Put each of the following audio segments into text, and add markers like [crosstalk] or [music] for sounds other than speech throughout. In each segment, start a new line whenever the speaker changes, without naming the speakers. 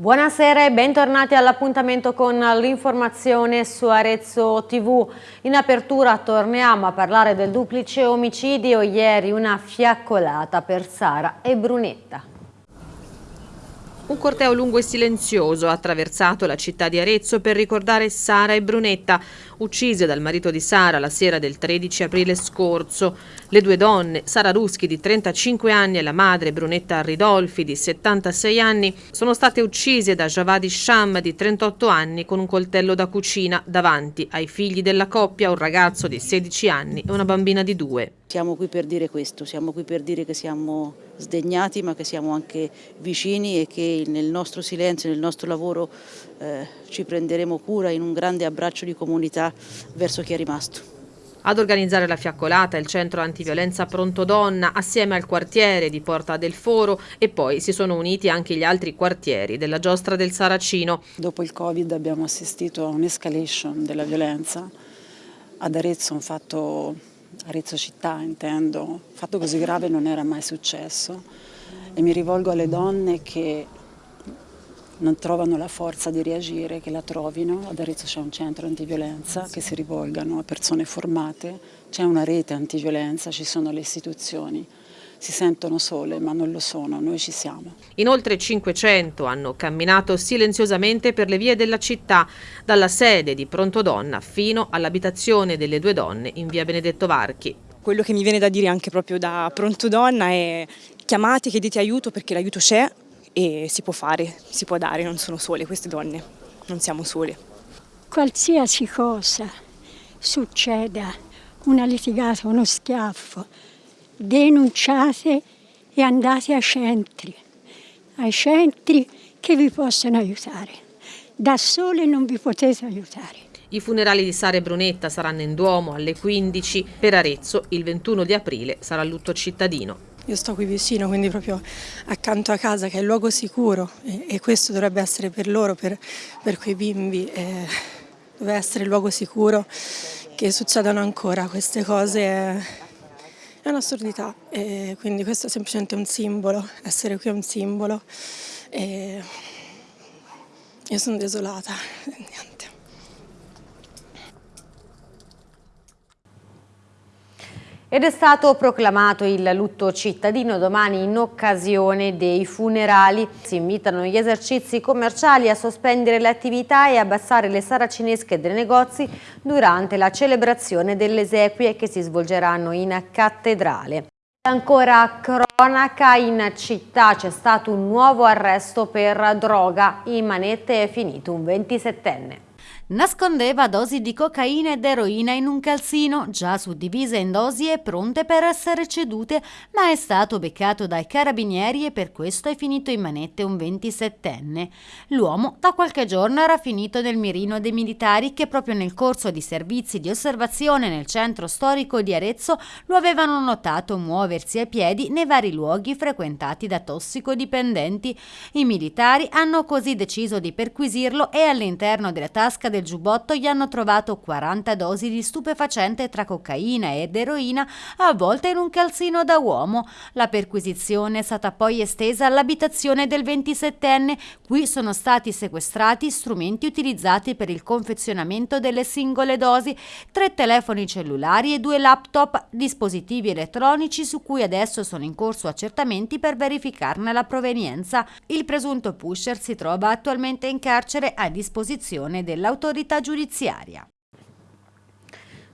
Buonasera e bentornati all'appuntamento con l'informazione su Arezzo TV. In apertura torniamo a parlare del duplice omicidio, ieri una fiaccolata per Sara e Brunetta.
Un corteo lungo e silenzioso ha attraversato la città di Arezzo per ricordare Sara e Brunetta, uccise dal marito di Sara la sera del 13 aprile scorso. Le due donne, Sara Ruschi di 35 anni e la madre Brunetta Ridolfi di 76 anni, sono state uccise da Javadi Sham di 38 anni con un coltello da cucina davanti ai figli della coppia, un ragazzo di 16 anni e una bambina di 2.
Siamo qui per dire questo, siamo qui per dire che siamo sdegnati ma che siamo anche vicini e che nel nostro silenzio, nel nostro lavoro eh, ci prenderemo cura in un grande abbraccio di comunità verso chi è rimasto.
Ad organizzare la fiaccolata il centro antiviolenza Pronto Donna assieme al quartiere di Porta del Foro e poi si sono uniti anche gli altri quartieri della giostra del Saracino.
Dopo il Covid abbiamo assistito a un'escalation della violenza. Ad Arezzo un fatto Arezzo città intendo, un fatto così grave non era mai successo e mi rivolgo alle donne che non trovano la forza di reagire, che la trovino. Ad Arezzo c'è un centro antiviolenza che si rivolgano a persone formate, c'è una rete antiviolenza, ci sono le istituzioni si sentono sole ma non lo sono, noi ci siamo.
In oltre 500 hanno camminato silenziosamente per le vie della città, dalla sede di Pronto Donna fino all'abitazione delle due donne in via Benedetto Varchi.
Quello che mi viene da dire anche proprio da Pronto Donna è chiamate, chiedete aiuto perché l'aiuto c'è e si può fare, si può dare, non sono sole queste donne, non siamo sole.
Qualsiasi cosa succeda, una litigata, uno schiaffo, denunciate e andate ai centri, ai centri che vi possono aiutare. Da sole non vi potete aiutare.
I funerali di Sara e Brunetta saranno in Duomo alle 15, per Arezzo il 21 di aprile sarà lutto cittadino.
Io sto qui vicino, quindi proprio accanto a casa, che è il luogo sicuro e, e questo dovrebbe essere per loro, per, per quei bimbi, eh, deve essere il luogo sicuro che succedano ancora queste cose. Eh, è un'assurdità e quindi questo è semplicemente un simbolo, essere qui è un simbolo e io sono desolata, [laughs]
Ed è stato proclamato il lutto cittadino domani in occasione dei funerali. Si invitano gli esercizi commerciali a sospendere le attività e abbassare le saracinesche dei negozi durante la celebrazione delle esequie che si svolgeranno in cattedrale. Ancora cronaca, in città c'è stato un nuovo arresto per droga. In manette è finito un 27enne
nascondeva dosi di cocaina ed eroina in un calzino, già suddivise in dosi e pronte per essere cedute, ma è stato beccato dai carabinieri e per questo è finito in manette un 27enne. L'uomo da qualche giorno era finito nel mirino dei militari che proprio nel corso di servizi di osservazione nel centro storico di Arezzo lo avevano notato muoversi a piedi nei vari luoghi frequentati da tossicodipendenti. I militari hanno così deciso di perquisirlo e all'interno della tasca del del giubbotto gli hanno trovato 40 dosi di stupefacente tra cocaina ed eroina avvolte in un calzino da uomo. La perquisizione è stata poi estesa all'abitazione del 27enne. Qui sono stati sequestrati strumenti utilizzati per il confezionamento delle singole dosi, tre telefoni cellulari e due laptop, dispositivi elettronici su cui adesso sono in corso accertamenti per verificarne la provenienza. Il presunto pusher si trova attualmente in carcere a disposizione dell'autorità dell'autorità giudiziaria.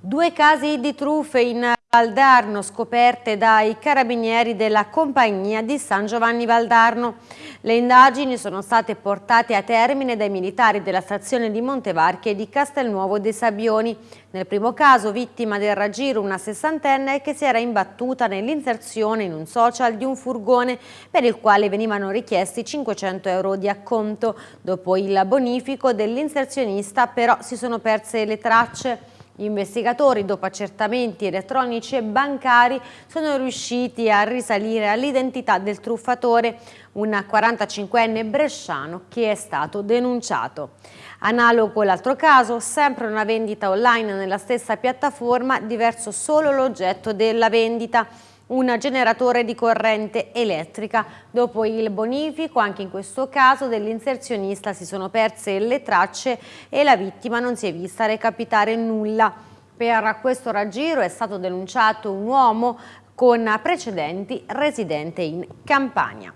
Due casi di truffe in Valdarno scoperte dai carabinieri della compagnia di San Giovanni Valdarno. Le indagini sono state portate a termine dai militari della stazione di Montevarchi e di Castelnuovo dei Sabbioni. Nel primo caso vittima del raggiro una sessantenne che si era imbattuta nell'inserzione in un social di un furgone per il quale venivano richiesti 500 euro di acconto. Dopo il bonifico dell'inserzionista però si sono perse le tracce. Gli investigatori, dopo accertamenti elettronici e bancari, sono riusciti a risalire all'identità del truffatore, un 45enne bresciano che è stato denunciato. Analogo l'altro caso, sempre una vendita online nella stessa piattaforma, diverso solo l'oggetto della vendita. Un generatore di corrente elettrica. Dopo il bonifico, anche in questo caso, dell'inserzionista si sono perse le tracce e la vittima non si è vista recapitare nulla. Per questo raggiro è stato denunciato un uomo con precedenti residente in Campania.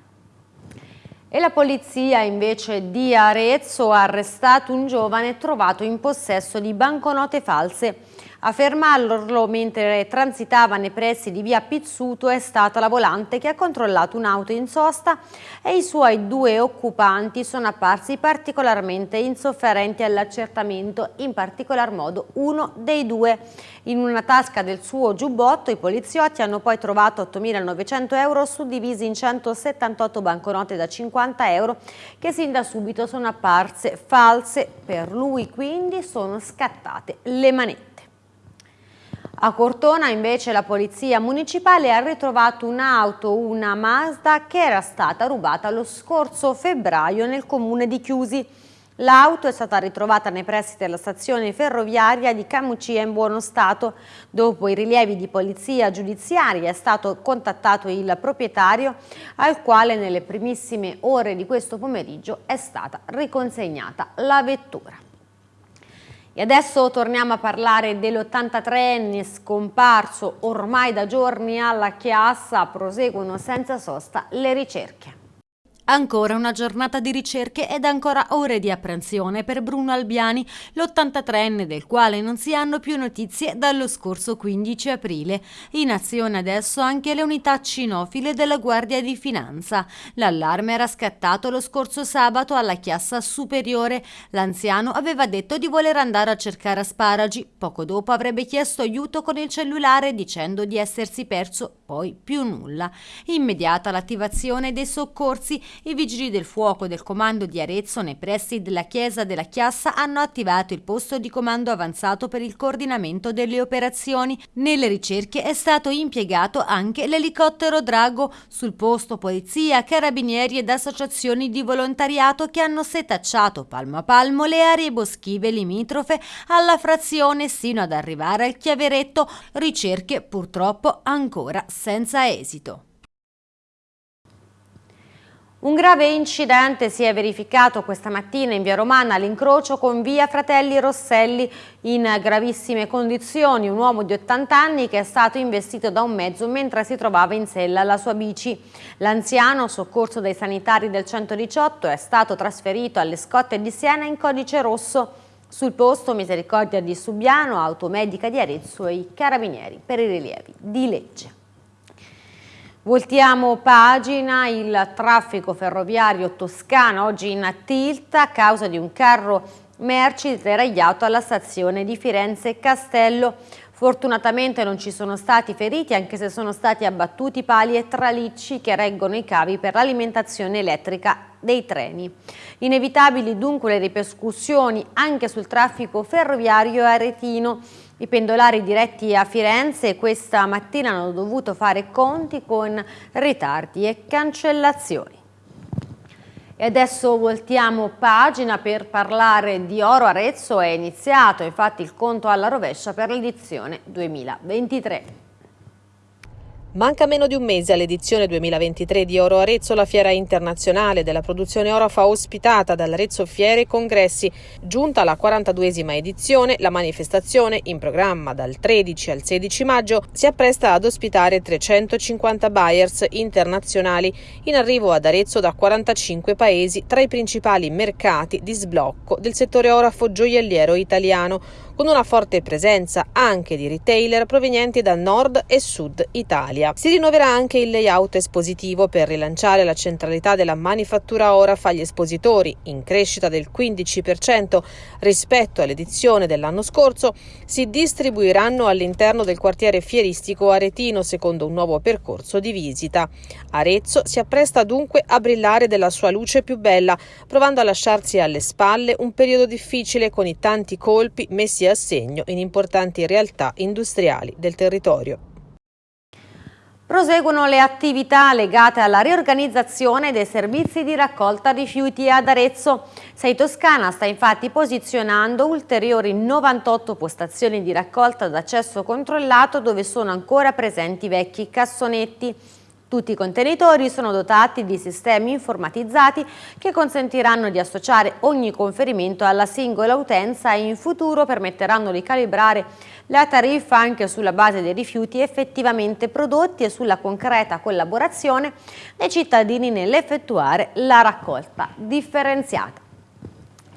E la polizia invece di Arezzo ha arrestato un giovane trovato in possesso di banconote false a fermarlo mentre transitava nei pressi di via Pizzuto è stata la volante che ha controllato un'auto in sosta e i suoi due occupanti sono apparsi particolarmente insofferenti all'accertamento, in particolar modo uno dei due. In una tasca del suo giubbotto i poliziotti hanno poi trovato 8.900 euro suddivisi in 178 banconote da 50 euro che sin da subito sono apparse false. Per lui quindi sono scattate le manette. A Cortona invece la polizia municipale ha ritrovato un'auto, una Mazda, che era stata rubata lo scorso febbraio nel comune di Chiusi. L'auto è stata ritrovata nei pressi della stazione ferroviaria di Camucia in buono stato. Dopo i rilievi di polizia giudiziaria è stato contattato il proprietario al quale nelle primissime ore di questo pomeriggio è stata riconsegnata la vettura. E adesso torniamo a parlare dell'83enne scomparso ormai da giorni alla Chiassa, proseguono senza sosta le ricerche.
Ancora una giornata di ricerche ed ancora ore di apprensione per Bruno Albiani, l'83enne del quale non si hanno più notizie dallo scorso 15 aprile. In azione adesso anche le unità cinofile della Guardia di Finanza. L'allarme era scattato lo scorso sabato alla chiassa superiore. L'anziano aveva detto di voler andare a cercare asparagi. Poco dopo avrebbe chiesto aiuto con il cellulare dicendo di essersi perso poi più nulla. Immediata l'attivazione dei soccorsi i vigili del fuoco del comando di Arezzo nei pressi della chiesa della Chiassa hanno attivato il posto di comando avanzato per il coordinamento delle operazioni. Nelle ricerche è stato impiegato anche l'elicottero Drago. Sul posto polizia, carabinieri ed associazioni di volontariato che hanno setacciato palmo a palmo le aree boschive limitrofe alla frazione sino ad arrivare al chiaveretto. Ricerche purtroppo ancora senza esito.
Un grave incidente si è verificato questa mattina in via Romana all'incrocio con via Fratelli Rosselli in gravissime condizioni. Un uomo di 80 anni che è stato investito da un mezzo mentre si trovava in sella alla sua bici. L'anziano, soccorso dai sanitari del 118, è stato trasferito alle scotte di Siena in codice rosso. Sul posto Misericordia di Subiano, Automedica di Arezzo e i Carabinieri per i rilievi di legge. Voltiamo pagina, il traffico ferroviario toscano oggi in tilt a causa di un carro merci deragliato alla stazione di Firenze Castello. Fortunatamente non ci sono stati feriti anche se sono stati abbattuti pali e tralicci che reggono i cavi per l'alimentazione elettrica dei treni. Inevitabili dunque le ripercussioni anche sul traffico ferroviario aretino i pendolari diretti a Firenze questa mattina hanno dovuto fare conti con ritardi e cancellazioni. E adesso voltiamo pagina per parlare di Oro Arezzo. È iniziato infatti il conto alla rovescia per l'edizione 2023.
Manca meno di un mese all'edizione 2023 di Oro Arezzo, la fiera internazionale della produzione oro fa ospitata dall'Arezzo Fiere e Congressi. Giunta alla 42esima edizione, la manifestazione, in programma dal 13 al 16 maggio, si appresta ad ospitare 350 buyers internazionali in arrivo ad Arezzo da 45 paesi tra i principali mercati di sblocco del settore orafo gioielliero italiano, con una forte presenza anche di retailer provenienti da nord e sud Italia. Si rinnoverà anche il layout espositivo per rilanciare la centralità della manifattura Oraf agli espositori, in crescita del 15% rispetto all'edizione dell'anno scorso, si distribuiranno all'interno del quartiere fieristico aretino secondo un nuovo percorso di visita. Arezzo si appresta dunque a brillare della sua luce più bella, provando a lasciarsi alle spalle un periodo difficile con i tanti colpi messi assegno in importanti realtà industriali del territorio.
Proseguono le attività legate alla riorganizzazione dei servizi di raccolta rifiuti ad Arezzo. Sei Toscana sta infatti posizionando ulteriori 98 postazioni di raccolta d'accesso controllato dove sono ancora presenti vecchi cassonetti. Tutti i contenitori sono dotati di sistemi informatizzati che consentiranno di associare ogni conferimento alla singola utenza e in futuro permetteranno di calibrare la tariffa anche sulla base dei rifiuti effettivamente prodotti e sulla concreta collaborazione dei cittadini nell'effettuare la raccolta differenziata.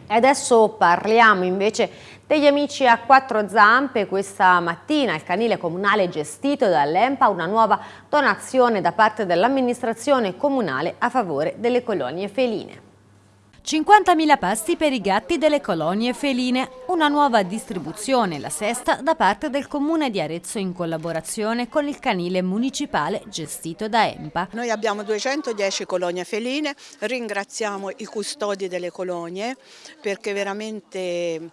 E adesso parliamo invece degli amici a quattro zampe, questa mattina il canile comunale gestito dall'EMPA una nuova donazione da parte dell'amministrazione comunale a favore delle colonie feline.
50.000 pasti per i gatti delle colonie feline, una nuova distribuzione, la sesta, da parte del Comune di Arezzo in collaborazione con il canile municipale gestito da EMPA.
Noi abbiamo 210 colonie feline, ringraziamo i custodi delle colonie perché veramente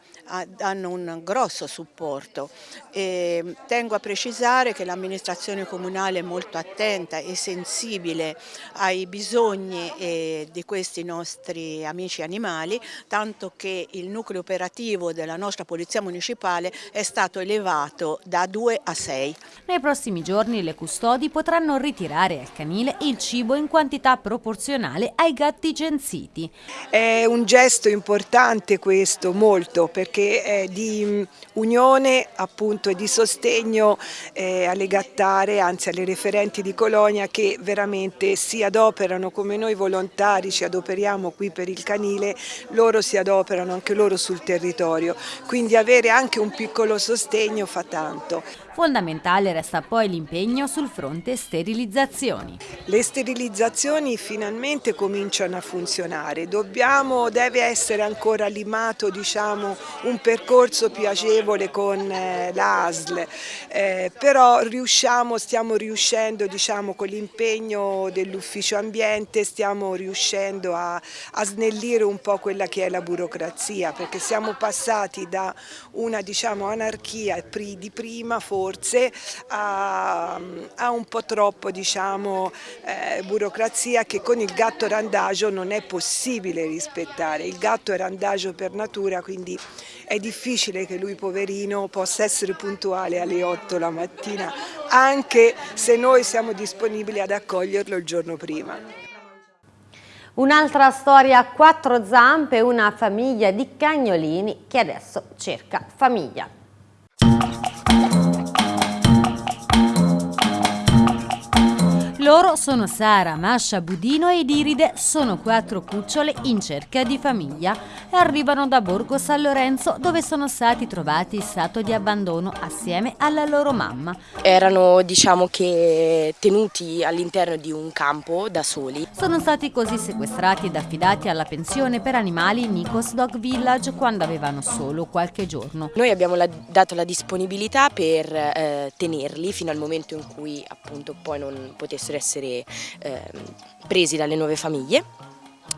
hanno un grosso supporto. E tengo a precisare che l'amministrazione comunale è molto attenta e sensibile ai bisogni eh, di questi nostri amici amici animali, tanto che il nucleo operativo della nostra Polizia Municipale è stato elevato da 2 a 6.
Nei prossimi giorni le custodi potranno ritirare al canile il cibo in quantità proporzionale ai gatti censiti.
È un gesto importante questo, molto, perché è di mm, unione appunto e di sostegno eh, alle gattare, anzi alle referenti di colonia che veramente si adoperano come noi volontari ci adoperiamo qui per il canile canile, loro si adoperano anche loro sul territorio, quindi avere anche un piccolo sostegno fa tanto.
Fondamentale resta poi l'impegno sul fronte sterilizzazioni.
Le sterilizzazioni finalmente cominciano a funzionare, Dobbiamo, deve essere ancora limato diciamo, un percorso più agevole con eh, l'ASL, eh, però riusciamo, stiamo riuscendo diciamo, con l'impegno dell'ufficio ambiente, stiamo riuscendo a, a, snellire un po' quella che è la burocrazia, perché siamo passati da una diciamo, anarchia di prima forse forse ha, ha un po' troppo diciamo, eh, burocrazia che con il gatto randagio non è possibile rispettare. Il gatto è randagio per natura quindi è difficile che lui poverino possa essere puntuale alle 8 la mattina anche se noi siamo disponibili ad accoglierlo il giorno prima.
Un'altra storia a quattro zampe, una famiglia di cagnolini che adesso cerca famiglia.
Loro sono Sara, Masha, Budino ed Iride, sono quattro cucciole in cerca di famiglia e arrivano da Borgo San Lorenzo dove sono stati trovati in stato di abbandono assieme alla loro mamma.
Erano diciamo che tenuti all'interno di un campo da soli.
Sono stati così sequestrati ed affidati alla pensione per animali Nikos Dog Village quando avevano solo qualche giorno.
Noi abbiamo la, dato la disponibilità per eh, tenerli fino al momento in cui appunto poi non potessero essere eh, presi dalle nuove famiglie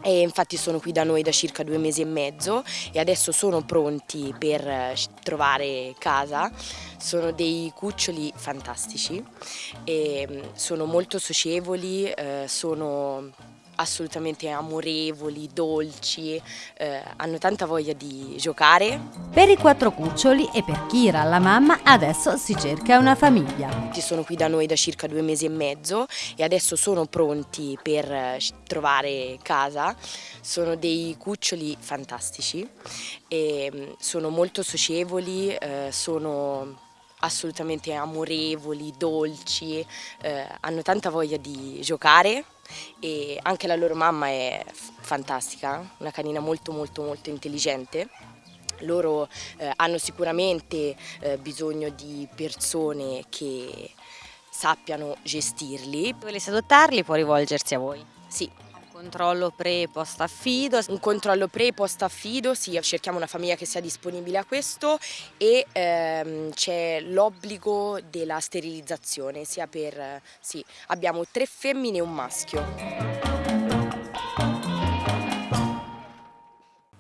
e infatti sono qui da noi da circa due mesi e mezzo e adesso sono pronti per eh, trovare casa. Sono dei cuccioli fantastici, mm, sono molto socievoli, eh, sono assolutamente amorevoli, dolci, eh, hanno tanta voglia di giocare.
Per i quattro cuccioli e per Kira, la mamma, adesso si cerca una famiglia.
Sono qui da noi da circa due mesi e mezzo e adesso sono pronti per eh, trovare casa. Sono dei cuccioli fantastici, e mm, sono molto socievoli, eh, sono assolutamente amorevoli, dolci, eh, hanno tanta voglia di giocare e anche la loro mamma è fantastica, una canina molto molto molto intelligente. Loro eh, hanno sicuramente eh, bisogno di persone che sappiano gestirli.
Se volesse adottarli può rivolgersi a voi?
Sì,
controllo pre e post affido.
Un controllo pre e post affido, sì, cerchiamo una famiglia che sia disponibile a questo e ehm, c'è l'obbligo della sterilizzazione, sia per, sì, abbiamo tre femmine e un maschio.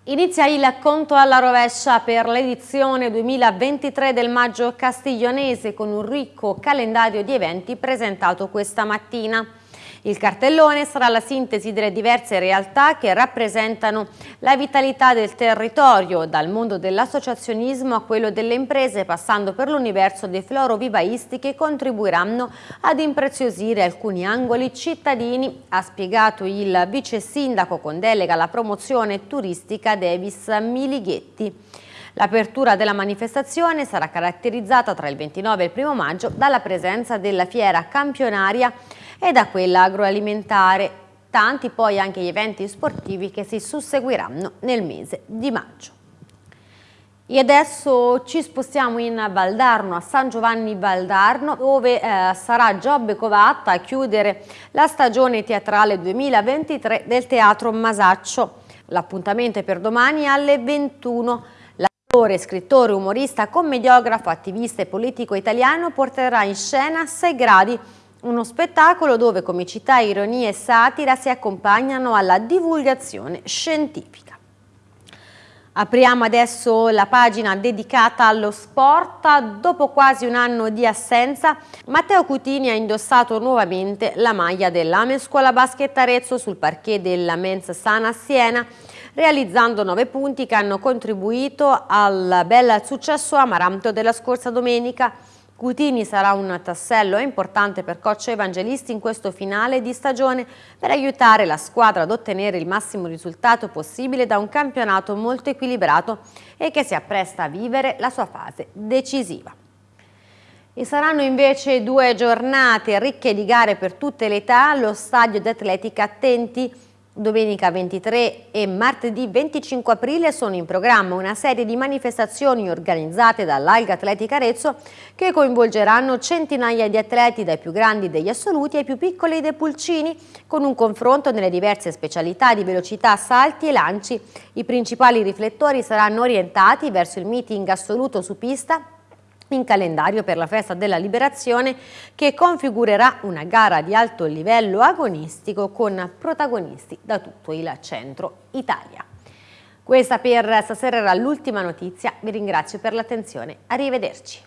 Inizia il conto alla rovescia per l'edizione 2023 del Maggio Castiglionese con un ricco calendario di eventi presentato questa mattina. Il cartellone sarà la sintesi delle diverse realtà che rappresentano la vitalità del territorio, dal mondo dell'associazionismo a quello delle imprese, passando per l'universo dei florovivaisti che contribuiranno ad impreziosire alcuni angoli cittadini, ha spiegato il vice sindaco con delega alla promozione turistica Davis Milighetti. L'apertura della manifestazione sarà caratterizzata tra il 29 e il 1 maggio dalla presenza della fiera campionaria e da quella agroalimentare. Tanti poi anche gli eventi sportivi che si susseguiranno nel mese di maggio. E adesso ci spostiamo in Valdarno, a San Giovanni Valdarno, dove eh, sarà Giobbe Covatta a chiudere la stagione teatrale 2023 del Teatro Masaccio. L'appuntamento è per domani alle 21. L'attore, scrittore, umorista, commediografo, attivista e politico italiano porterà in scena Sei gradi uno spettacolo dove comicità, ironia e satira si accompagnano alla divulgazione scientifica. Apriamo adesso la pagina dedicata allo sport. Dopo quasi un anno di assenza, Matteo Cutini ha indossato nuovamente la maglia dell'Ame Scuola Basket Arezzo sul parquet della Men's Sana Siena, realizzando nove punti che hanno contribuito al bel successo amaranto della scorsa domenica. Cutini sarà un tassello importante per coach Evangelisti in questo finale di stagione per aiutare la squadra ad ottenere il massimo risultato possibile da un campionato molto equilibrato e che si appresta a vivere la sua fase decisiva. E saranno invece due giornate ricche di gare per tutte le età allo stadio di atletica Attenti Domenica 23 e martedì 25 aprile sono in programma una serie di manifestazioni organizzate dall'Alga Atletica Arezzo che coinvolgeranno centinaia di atleti dai più grandi degli assoluti ai più piccoli dei pulcini con un confronto nelle diverse specialità di velocità, salti e lanci. I principali riflettori saranno orientati verso il meeting assoluto su pista in calendario per la festa della liberazione che configurerà una gara di alto livello agonistico con protagonisti da tutto il centro Italia. Questa per stasera era l'ultima notizia, vi ringrazio per l'attenzione, arrivederci.